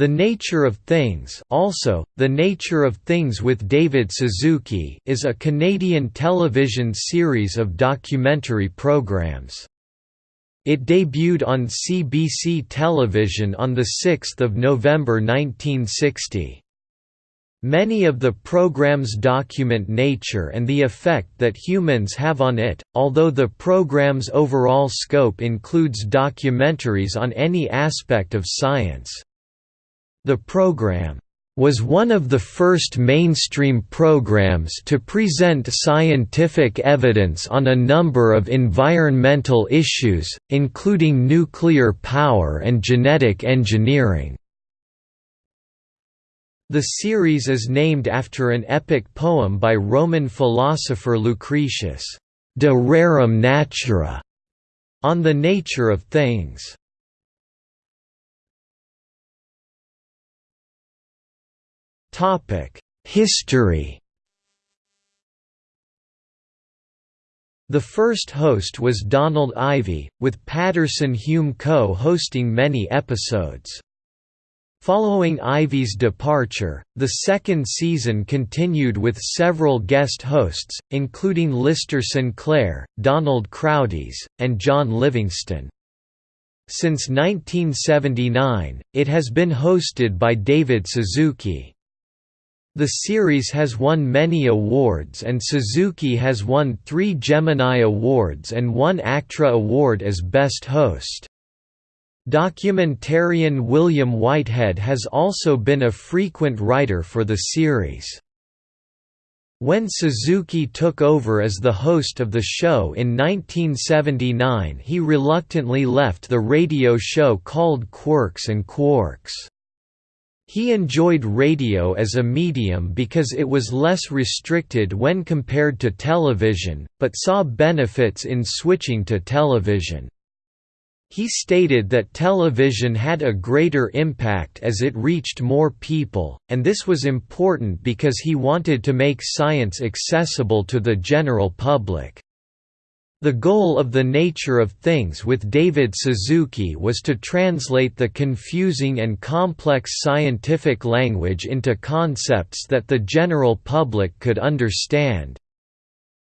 The Nature of Things also, The Nature of Things with David Suzuki is a Canadian television series of documentary programs. It debuted on CBC television on 6 November 1960. Many of the programs document nature and the effect that humans have on it, although the program's overall scope includes documentaries on any aspect of science. The program was one of the first mainstream programs to present scientific evidence on a number of environmental issues, including nuclear power and genetic engineering. The series is named after an epic poem by Roman philosopher Lucretius, De Rerum Natura, on the nature of things. History The first host was Donald Ivey, with Patterson Hume co-hosting many episodes. Following Ivey's departure, the second season continued with several guest hosts, including Lister Sinclair, Donald Crowdis, and John Livingston. Since 1979, it has been hosted by David Suzuki. The series has won many awards and Suzuki has won three Gemini Awards and one ACTRA Award as Best Host. Documentarian William Whitehead has also been a frequent writer for the series. When Suzuki took over as the host of the show in 1979 he reluctantly left the radio show called Quirks and Quarks. He enjoyed radio as a medium because it was less restricted when compared to television, but saw benefits in switching to television. He stated that television had a greater impact as it reached more people, and this was important because he wanted to make science accessible to the general public. The goal of The Nature of Things with David Suzuki was to translate the confusing and complex scientific language into concepts that the general public could understand.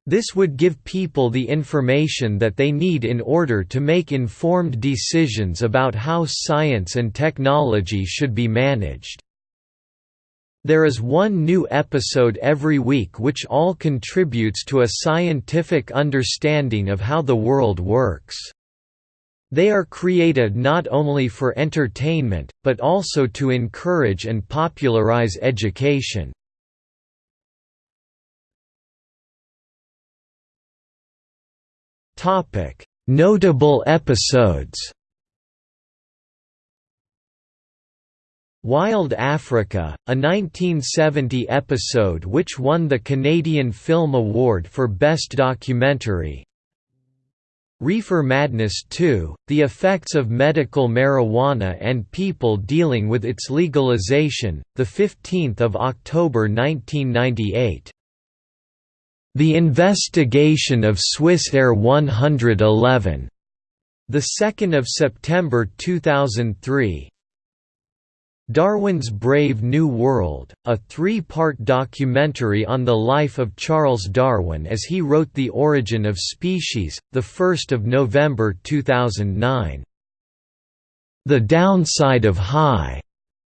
This would give people the information that they need in order to make informed decisions about how science and technology should be managed. There is one new episode every week which all contributes to a scientific understanding of how the world works. They are created not only for entertainment, but also to encourage and popularize education. Notable episodes Wild Africa, a 1970 episode which won the Canadian Film Award for Best Documentary. Reefer Madness 2, The Effects of Medical Marijuana and People Dealing with Its Legalization, 15 October 1998. The Investigation of Swissair 111, 2 September 2003 Darwin's Brave New World, a three-part documentary on the life of Charles Darwin as he wrote The Origin of Species, 1 November 2009. The Downside of High,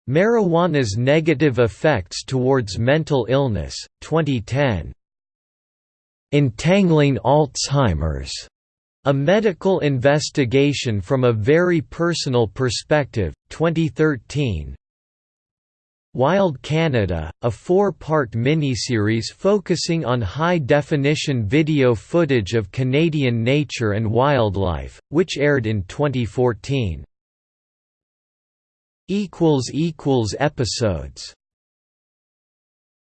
Marijuana's Negative Effects Towards Mental Illness, 2010. Entangling Alzheimer's, a Medical Investigation from a Very Personal Perspective, 2013 Wild Canada, a four-part miniseries focusing on high-definition video footage of Canadian nature and wildlife, which aired in 2014. Episodes